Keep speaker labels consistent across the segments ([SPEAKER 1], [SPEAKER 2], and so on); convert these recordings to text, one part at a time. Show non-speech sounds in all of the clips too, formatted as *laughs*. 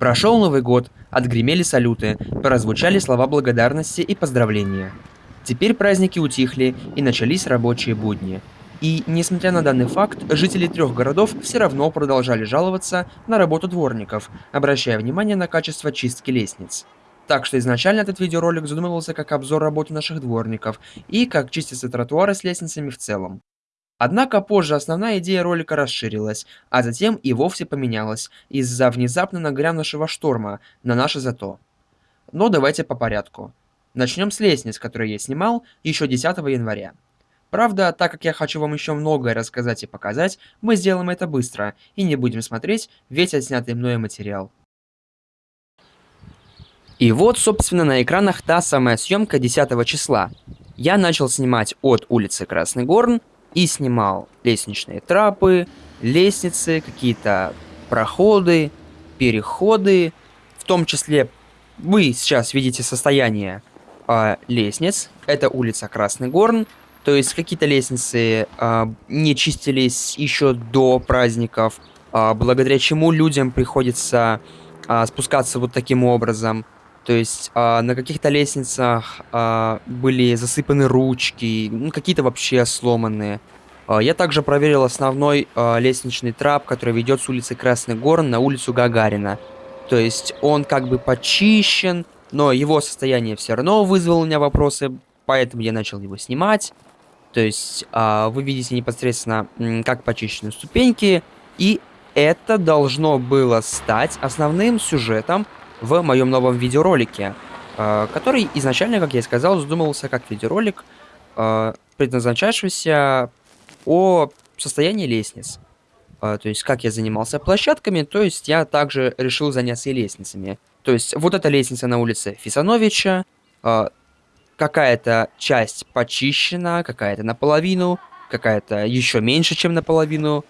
[SPEAKER 1] Прошел Новый год, отгремели салюты, прозвучали слова благодарности и поздравления. Теперь праздники утихли и начались рабочие будни. И, несмотря на данный факт, жители трех городов все равно продолжали жаловаться на работу дворников, обращая внимание на качество чистки лестниц. Так что изначально этот видеоролик задумывался как обзор работы наших дворников и как чистятся тротуары с лестницами в целом. Однако позже основная идея ролика расширилась, а затем и вовсе поменялась из-за внезапно нагрянувшего шторма на наше зато. Но давайте по порядку. Начнем с лестниц, которые я снимал еще 10 января. Правда, так как я хочу вам еще многое рассказать и показать, мы сделаем это быстро и не будем смотреть весь отснятый мной материал. И вот, собственно, на экранах та самая съемка 10 числа. Я начал снимать от улицы Красный Горн и снимал лестничные трапы, лестницы, какие-то проходы, переходы. В том числе вы сейчас видите состояние э, лестниц. Это улица Красный Горн. То есть какие-то лестницы э, не чистились еще до праздников, э, благодаря чему людям приходится э, спускаться вот таким образом. То есть э, на каких-то лестницах э, были засыпаны ручки, ну, какие-то вообще сломанные. Э, я также проверил основной э, лестничный трап, который ведет с улицы Красный Горн на улицу Гагарина. То есть он как бы почищен, но его состояние все равно вызвало у меня вопросы, поэтому я начал его снимать. То есть э, вы видите непосредственно, как почищены ступеньки, и это должно было стать основным сюжетом в моем новом видеоролике, э, который изначально, как я и сказал, задумывался как видеоролик, э, предназначавшийся о состоянии лестниц. Э, то есть, как я занимался площадками, то есть я также решил заняться и лестницами. То есть, вот эта лестница на улице Фисановича, какая-то часть почищена, какая-то наполовину, какая-то еще меньше, чем наполовину.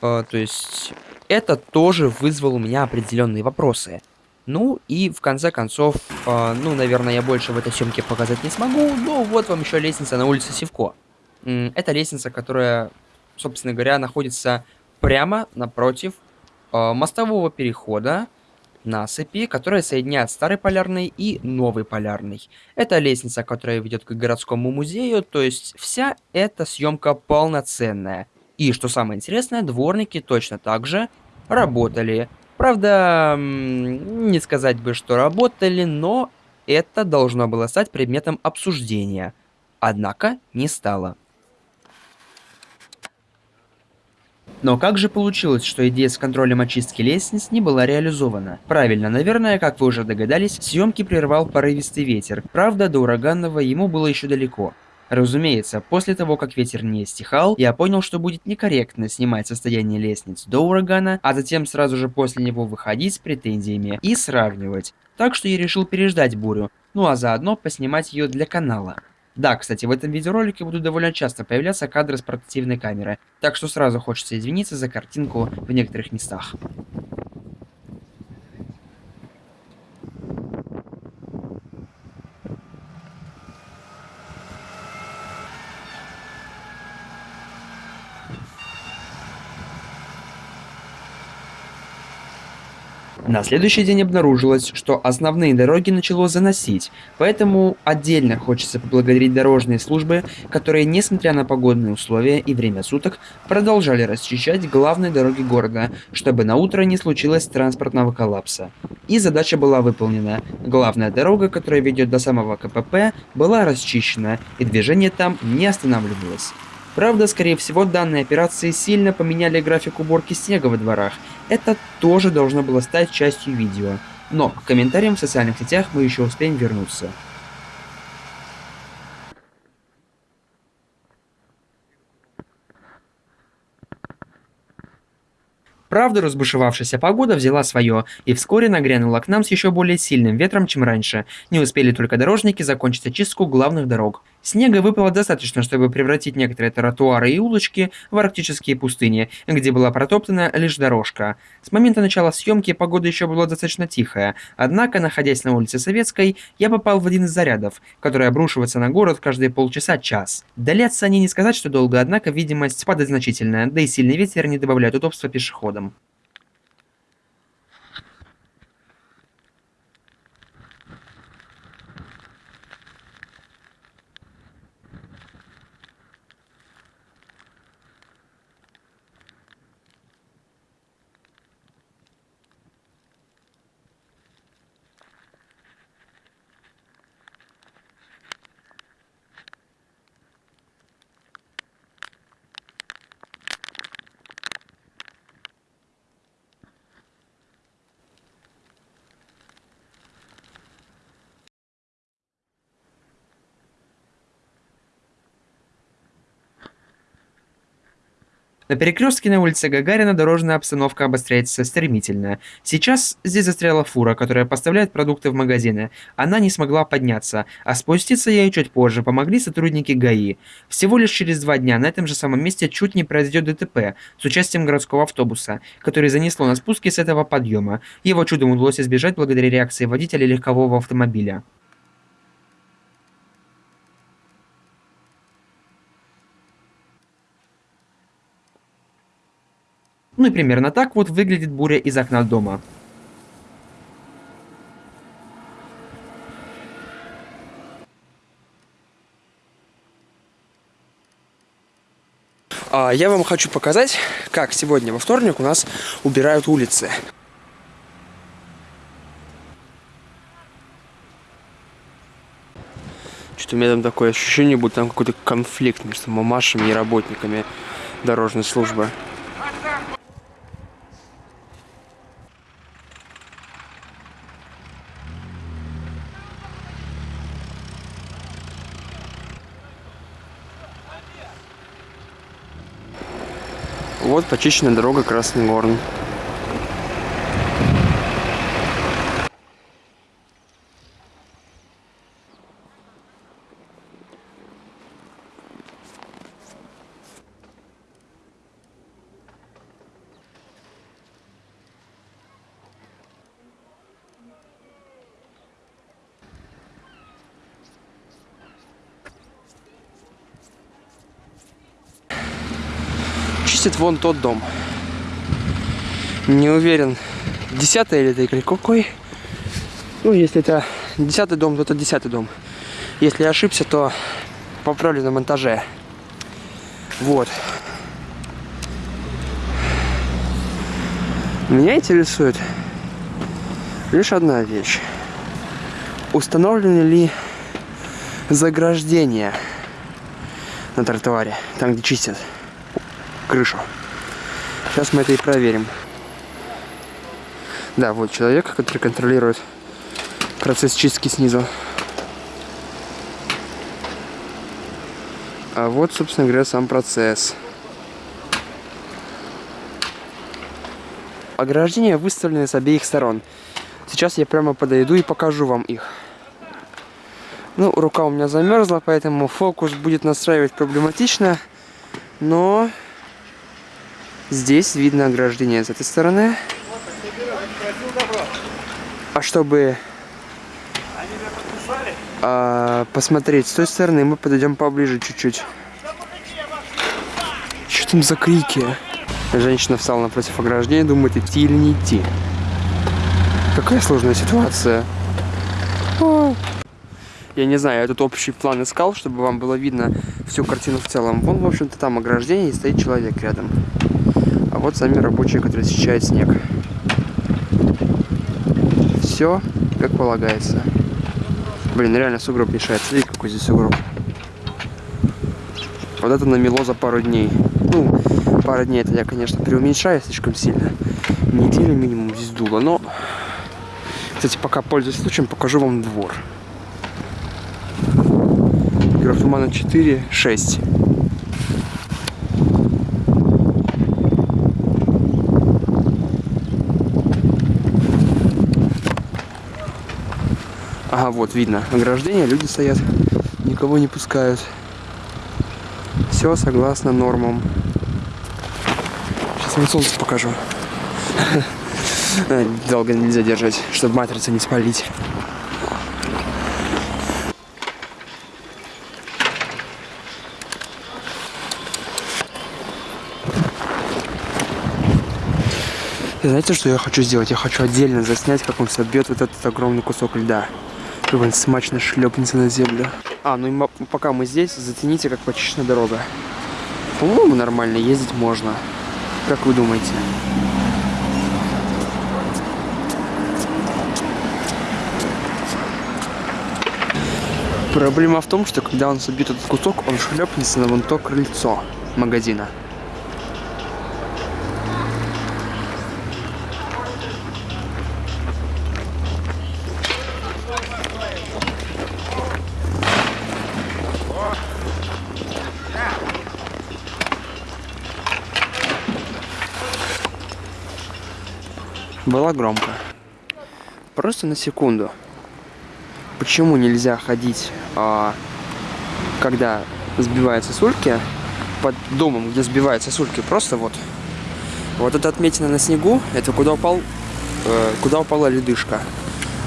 [SPEAKER 1] То есть, это тоже вызвало у меня определенные вопросы. Ну и в конце концов, э, ну, наверное, я больше в этой съемке показать не смогу, но вот вам еще лестница на улице Севко. Это лестница, которая, собственно говоря, находится прямо напротив э, мостового перехода насыпи, которая соединяет старый полярный и новый полярный. Это лестница, которая ведет к городскому музею, то есть вся эта съемка полноценная. И что самое интересное, дворники точно так же работали Правда, не сказать бы, что работали, но это должно было стать предметом обсуждения. Однако не стало. Но как же получилось, что идея с контролем очистки лестниц не была реализована? Правильно, наверное, как вы уже догадались, съемки прервал порывистый ветер. Правда, до ураганного ему было еще далеко. Разумеется, после того, как ветер не стихал, я понял, что будет некорректно снимать состояние лестниц до урагана, а затем сразу же после него выходить с претензиями и сравнивать. Так что я решил переждать бурю, ну а заодно поснимать ее для канала. Да, кстати, в этом видеоролике будут довольно часто появляться кадры с портативной камеры, так что сразу хочется извиниться за картинку в некоторых местах. На следующий день обнаружилось, что основные дороги начало заносить, поэтому отдельно хочется поблагодарить дорожные службы, которые, несмотря на погодные условия и время суток, продолжали расчищать главные дороги города, чтобы на утро не случилось транспортного коллапса. И задача была выполнена. Главная дорога, которая ведет до самого КПП, была расчищена, и движение там не останавливалось. Правда, скорее всего, данные операции сильно поменяли график уборки снега во дворах. Это тоже должно было стать частью видео. Но к комментариям в социальных сетях мы еще успеем вернуться. Правда, разбушевавшаяся погода взяла свое, и вскоре нагрянула к нам с еще более сильным ветром, чем раньше. Не успели только дорожники закончить очистку главных дорог. Снега выпало достаточно, чтобы превратить некоторые тротуары и улочки в арктические пустыни, где была протоптана лишь дорожка. С момента начала съемки погода еще была достаточно тихая, однако, находясь на улице Советской, я попал в один из зарядов, который обрушивается на город каждые полчаса-час. Длятся они не сказать, что долго, однако видимость падает значительная, да и сильный ветер не добавляет удобства пешеходам. На перекрестке на улице Гагарина дорожная обстановка обостряется стремительно. Сейчас здесь застряла фура, которая поставляет продукты в магазины. Она не смогла подняться, а спуститься ей чуть позже помогли сотрудники ГАИ. Всего лишь через два дня на этом же самом месте чуть не произойдет ДТП с участием городского автобуса, который занесло на спуске с этого подъема. Его чудом удалось избежать благодаря реакции водителя легкового автомобиля. Ну и примерно так вот выглядит буря из окна дома.
[SPEAKER 2] А, я вам хочу показать, как сегодня во вторник у нас убирают улицы. Что-то у меня там такое ощущение, будто там какой-то конфликт между мамашами и работниками дорожной службы. Вот почищенная дорога Красный Горн. Чистит вон тот дом. Не уверен, десятый или это или какой. Ну, если это десятый дом, то это десятый дом. Если я ошибся, то поправлю на монтаже. Вот. Меня интересует лишь одна вещь. Установлены ли заграждения на тротуаре, там где чистят? Крышу. Сейчас мы это и проверим. Да, вот человек, который контролирует процесс чистки снизу. А вот, собственно говоря, сам процесс. Ограждения выставлены с обеих сторон. Сейчас я прямо подойду и покажу вам их. Ну, рука у меня замерзла, поэтому фокус будет настраивать проблематично. Но Здесь видно ограждение с этой стороны. А чтобы а, посмотреть с той стороны, мы подойдем поближе чуть-чуть. Что там за крики? Женщина встала напротив ограждения, думает, идти или не идти. Какая сложная ситуация. О. Я не знаю, я тут общий план искал, чтобы вам было видно всю картину в целом. Вон, в общем-то, там ограждение и стоит человек рядом вот сами рабочие, которые счищают снег. Все как полагается. Блин, реально сугроб мешает. Смотри, какой здесь сугроб. Вот это намело за пару дней. Ну, пару дней это я, конечно, преуменьшаю слишком сильно. Неделю минимум здесь дуло, но... Кстати, пока пользуюсь случаем, покажу вам двор. Графомана 4, 6. Ага, вот видно ограждение, люди стоят, никого не пускают. Все согласно нормам. Сейчас вам солнце покажу. *laughs* Долго нельзя держать, чтобы матрицу не спалить. знаете, что я хочу сделать? Я хочу отдельно заснять, как он собьет вот этот огромный кусок льда он смачно шлепнется на землю. А, ну и пока мы здесь, зацените, как почищена дорога. По-моему, нормально ездить можно. Как вы думаете? Проблема в том, что когда он собьет этот кусок, он шлепнется на вон то крыльцо магазина. Было громко. Просто на секунду. Почему нельзя ходить, а, когда сбиваются сульки, под домом, где сбиваются сульки, просто вот. Вот эта отметина на снегу, это куда упал, э, куда упала ледышка.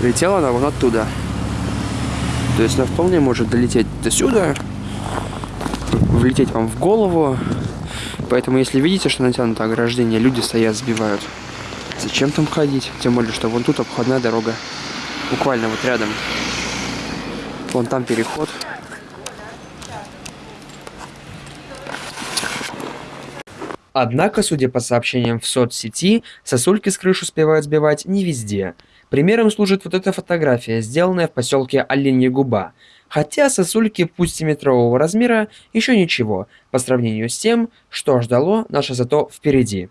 [SPEAKER 2] Летела она вон оттуда. То есть она вполне может долететь до сюда, влететь вам в голову. Поэтому, если видите, что натянуто ограждение, люди стоят, сбивают. Зачем там ходить? Тем более, что вон тут обходная дорога. Буквально вот рядом. Вон там переход.
[SPEAKER 1] Однако, судя по сообщениям в соцсети, сосульки с крыш успевают сбивать не везде. Примером служит вот эта фотография, сделанная в поселке Оленья Губа. Хотя сосульки, пусть и метрового размера, еще ничего, по сравнению с тем, что ждало наше зато впереди.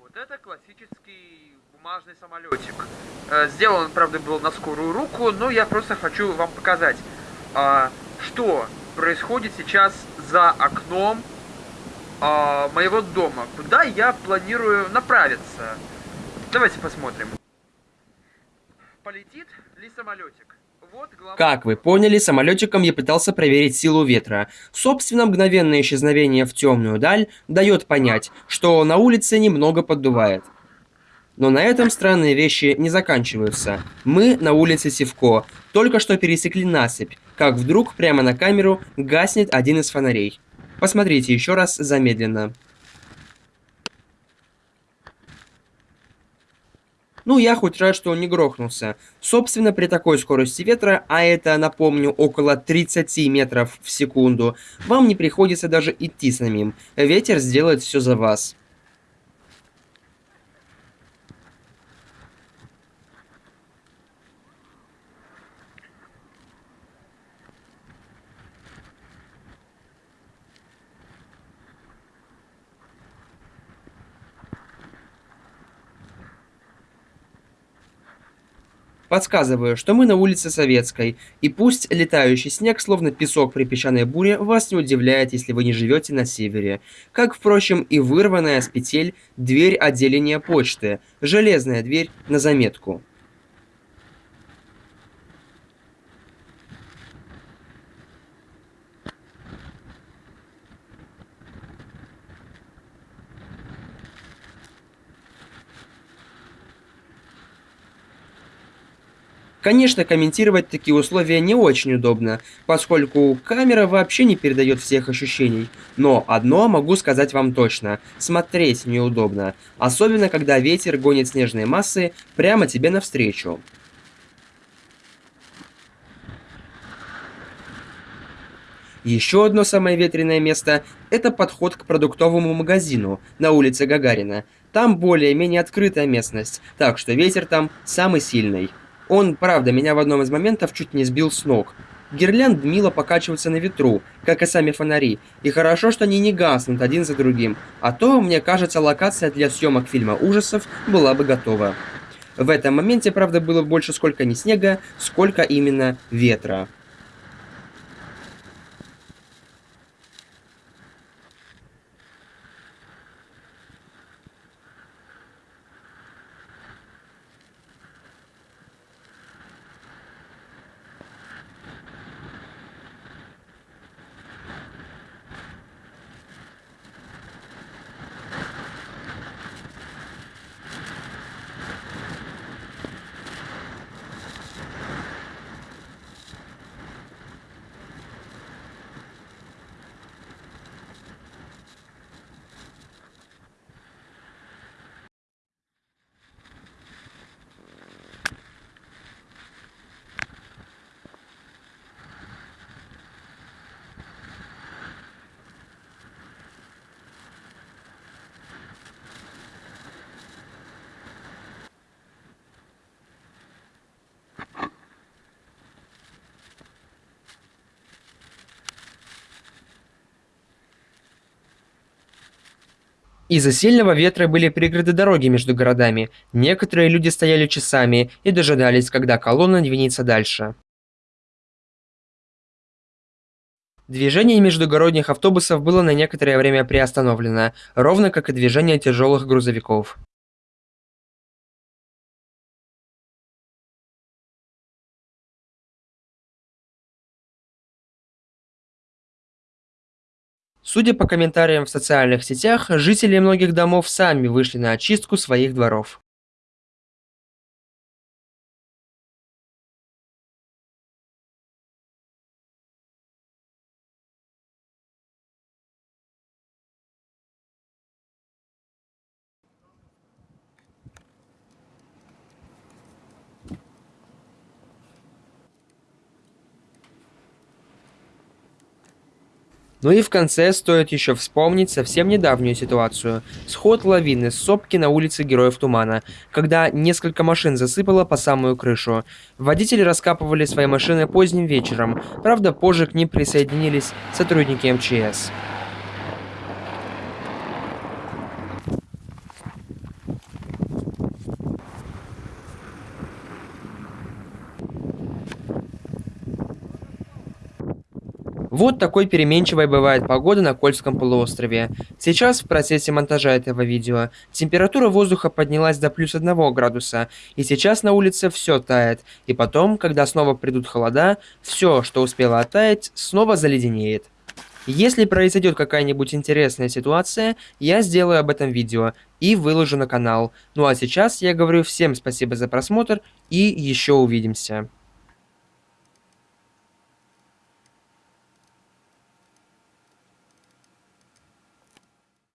[SPEAKER 3] Вот это классический бумажный самолетик. Э, Сделан, правда, был на скорую руку, но я просто хочу вам показать, а, что происходит сейчас за окном а, моего дома, куда я планирую направиться. Давайте посмотрим. Полетит ли самолетик?
[SPEAKER 1] Как вы поняли, самолетиком я пытался проверить силу ветра. Собственно, мгновенное исчезновение в темную даль дает понять, что на улице немного поддувает. Но на этом странные вещи не заканчиваются. Мы на улице Севко, только что пересекли насыпь, как вдруг прямо на камеру гаснет один из фонарей. Посмотрите еще раз замедленно. Ну, я хоть рад, что он не грохнулся. Собственно, при такой скорости ветра, а это, напомню, около 30 метров в секунду, вам не приходится даже идти самим. Ветер сделает все за вас. Подсказываю, что мы на улице Советской, и пусть летающий снег, словно песок при песчаной буре, вас не удивляет, если вы не живете на севере. Как, впрочем, и вырванная с петель дверь отделения почты, железная дверь на заметку. Конечно, комментировать такие условия не очень удобно, поскольку камера вообще не передает всех ощущений. Но одно могу сказать вам точно – смотреть неудобно, особенно когда ветер гонит снежные массы прямо тебе навстречу. Еще одно самое ветреное место – это подход к продуктовому магазину на улице Гагарина. Там более-менее открытая местность, так что ветер там самый сильный. Он, правда, меня в одном из моментов чуть не сбил с ног. Гирлянд мило покачиваются на ветру, как и сами фонари, и хорошо, что они не гаснут один за другим, а то, мне кажется, локация для съемок фильма ужасов была бы готова. В этом моменте, правда, было больше сколько не снега, сколько именно ветра. Из-за сильного ветра были преграды дороги между городами. Некоторые люди стояли часами и дожидались, когда колонна двинется дальше. Движение междугородних автобусов было на некоторое время приостановлено, ровно как и движение тяжелых грузовиков. Судя по комментариям в социальных сетях, жители многих домов сами вышли на очистку своих дворов. Ну и в конце стоит еще вспомнить совсем недавнюю ситуацию. Сход лавины с сопки на улице Героев Тумана, когда несколько машин засыпало по самую крышу. Водители раскапывали свои машины поздним вечером, правда позже к ним присоединились сотрудники МЧС. Вот такой переменчивой бывает погода на Кольском полуострове. Сейчас в процессе монтажа этого видео температура воздуха поднялась до плюс 1 градуса, и сейчас на улице все тает, и потом, когда снова придут холода, все, что успело оттаять, снова заледенеет. Если произойдет какая-нибудь интересная ситуация, я сделаю об этом видео и выложу на канал. Ну а сейчас я говорю всем спасибо за просмотр и еще увидимся.